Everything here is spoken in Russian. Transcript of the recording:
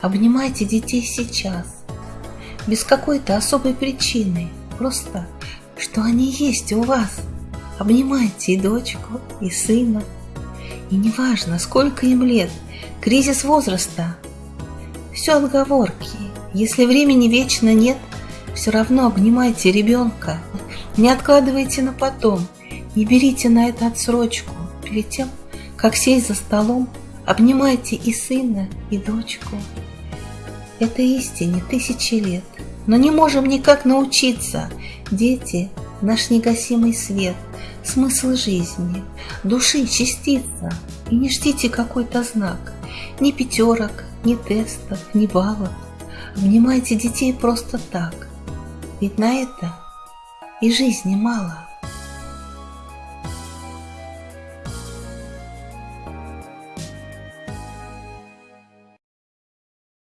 Обнимайте детей сейчас, без какой-то особой причины, просто, что они есть у вас. Обнимайте и дочку, и сына. И неважно, сколько им лет, кризис возраста. Все отговорки. Если времени вечно нет, все равно обнимайте ребенка. Не откладывайте на потом, не берите на это отсрочку. Перед тем, как сесть за столом, обнимайте и сына, и дочку. Это истине тысячи лет, но не можем никак научиться. Дети – наш негасимый свет, смысл жизни, души частица. И не ждите какой-то знак, ни пятерок, ни тестов, ни баллов. Обнимайте детей просто так, ведь на это и жизни мало.